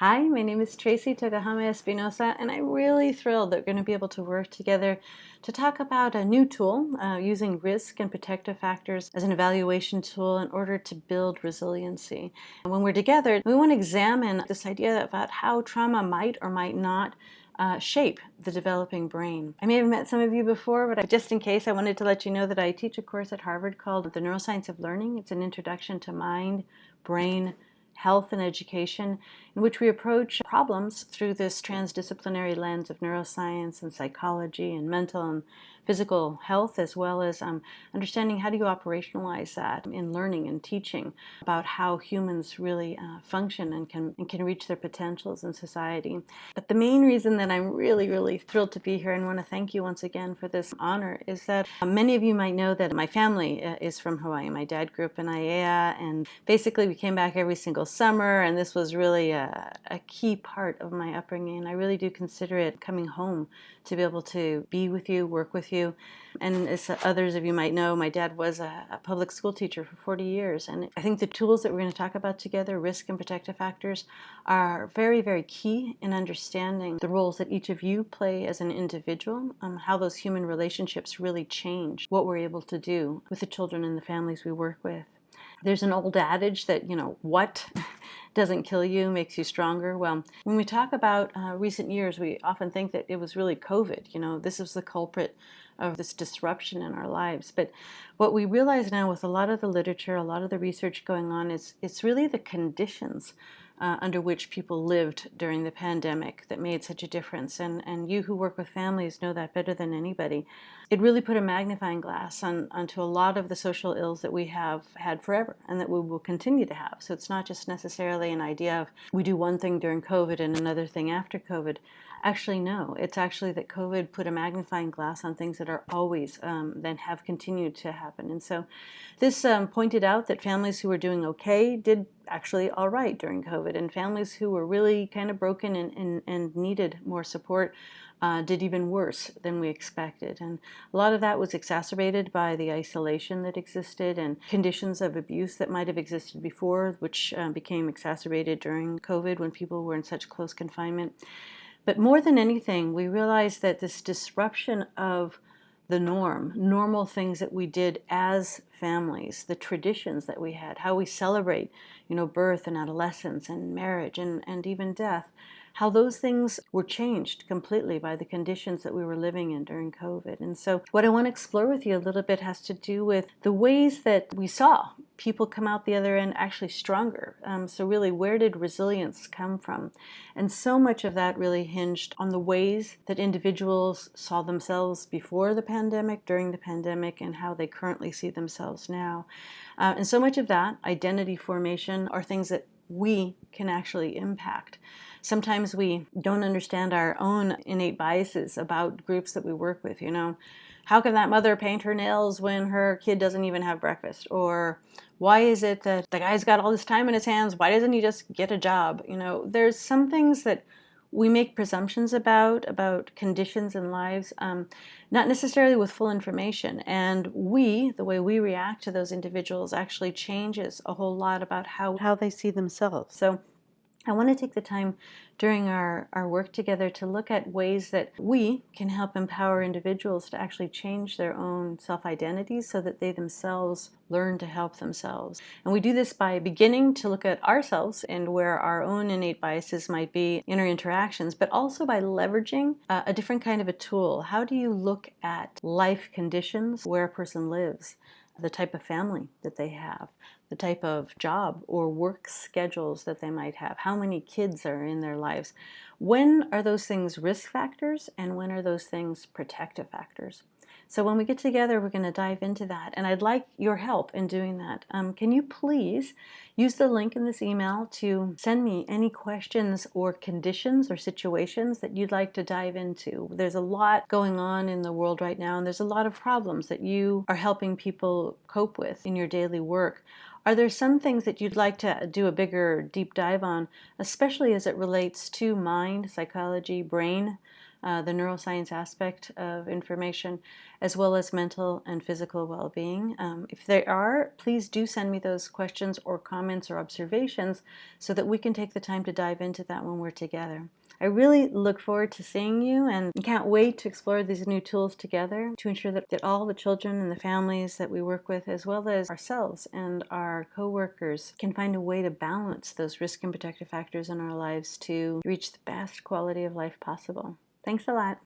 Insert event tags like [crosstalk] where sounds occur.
Hi, my name is Tracy Tokuhama Espinosa, and I'm really thrilled that we're going to be able to work together to talk about a new tool uh, using risk and protective factors as an evaluation tool in order to build resiliency. And when we're together, we want to examine this idea about how trauma might or might not uh, shape the developing brain. I may have met some of you before, but I, just in case, I wanted to let you know that I teach a course at Harvard called The Neuroscience of Learning. It's an introduction to mind, brain, health and education, in which we approach problems through this transdisciplinary lens of neuroscience and psychology and mental and physical health, as well as um, understanding how do you operationalize that in learning and teaching about how humans really uh, function and can, and can reach their potentials in society. But the main reason that I'm really, really thrilled to be here and want to thank you once again for this honor is that uh, many of you might know that my family uh, is from Hawaii. My dad grew up in Aiea, and basically we came back every single summer, and this was really a, a key part of my upbringing. And I really do consider it coming home to be able to be with you, work with you. And as others of you might know, my dad was a, a public school teacher for 40 years. And I think the tools that we're going to talk about together, risk and protective factors, are very, very key in understanding the roles that each of you play as an individual, um, how those human relationships really change what we're able to do with the children and the families we work with. There's an old adage that, you know, what [laughs] doesn't kill you makes you stronger. Well, when we talk about uh, recent years, we often think that it was really COVID. You know, this is the culprit of this disruption in our lives. But what we realize now with a lot of the literature, a lot of the research going on, is it's really the conditions uh, under which people lived during the pandemic that made such a difference. And, and you who work with families know that better than anybody. It really put a magnifying glass on, onto a lot of the social ills that we have had forever and that we will continue to have. So it's not just necessarily an idea of we do one thing during COVID and another thing after COVID. Actually, no. It's actually that COVID put a magnifying glass on things that are always, um, then have continued to happen. And so this um, pointed out that families who were doing okay did actually all right during COVID, and families who were really kind of broken and, and, and needed more support uh, did even worse than we expected. And a lot of that was exacerbated by the isolation that existed and conditions of abuse that might have existed before, which uh, became exacerbated during COVID when people were in such close confinement. But more than anything, we realized that this disruption of the norm, normal things that we did as families, the traditions that we had, how we celebrate, you know, birth and adolescence and marriage and, and even death, how those things were changed completely by the conditions that we were living in during COVID. And so what I want to explore with you a little bit has to do with the ways that we saw people come out the other end actually stronger. Um, so really, where did resilience come from? And so much of that really hinged on the ways that individuals saw themselves before the pandemic, during the pandemic, and how they currently see themselves now. Uh, and so much of that, identity formation, are things that we can actually impact. Sometimes we don't understand our own innate biases about groups that we work with, you know. How can that mother paint her nails when her kid doesn't even have breakfast? Or why is it that the guy's got all this time in his hands? Why doesn't he just get a job? You know, there's some things that we make presumptions about about conditions and lives um, not necessarily with full information. And we the way we react to those individuals actually changes a whole lot about how how they see themselves. So I want to take the time during our, our work together to look at ways that we can help empower individuals to actually change their own self-identities so that they themselves learn to help themselves. And we do this by beginning to look at ourselves and where our own innate biases might be in our interactions, but also by leveraging uh, a different kind of a tool. How do you look at life conditions where a person lives? The type of family that they have, the type of job or work schedules that they might have, how many kids are in their lives. When are those things risk factors and when are those things protective factors? So when we get together, we're going to dive into that. And I'd like your help in doing that. Um, can you please use the link in this email to send me any questions or conditions or situations that you'd like to dive into? There's a lot going on in the world right now, and there's a lot of problems that you are helping people cope with in your daily work. Are there some things that you'd like to do a bigger deep dive on, especially as it relates to mind, psychology, brain, uh, the neuroscience aspect of information, as well as mental and physical well-being. Um, if there are, please do send me those questions or comments or observations so that we can take the time to dive into that when we're together. I really look forward to seeing you and can't wait to explore these new tools together to ensure that, that all the children and the families that we work with, as well as ourselves and our co-workers, can find a way to balance those risk and protective factors in our lives to reach the best quality of life possible. Thanks a lot.